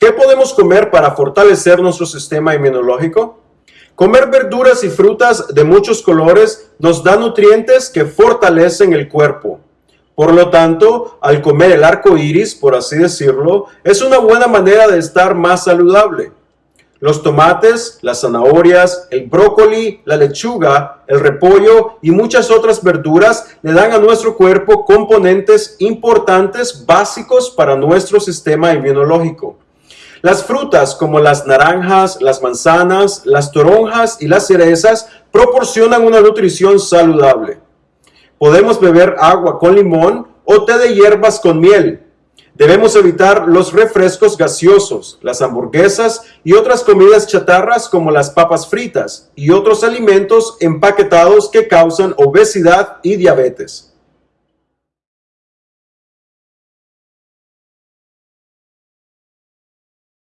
¿Qué podemos comer para fortalecer nuestro sistema inmunológico? Comer verduras y frutas de muchos colores nos da nutrientes que fortalecen el cuerpo. Por lo tanto, al comer el arco iris, por así decirlo, es una buena manera de estar más saludable. Los tomates, las zanahorias, el brócoli, la lechuga, el repollo y muchas otras verduras le dan a nuestro cuerpo componentes importantes básicos para nuestro sistema inmunológico. Las frutas como las naranjas, las manzanas, las toronjas y las cerezas proporcionan una nutrición saludable. Podemos beber agua con limón o té de hierbas con miel. Debemos evitar los refrescos gaseosos, las hamburguesas y otras comidas chatarras como las papas fritas y otros alimentos empaquetados que causan obesidad y diabetes.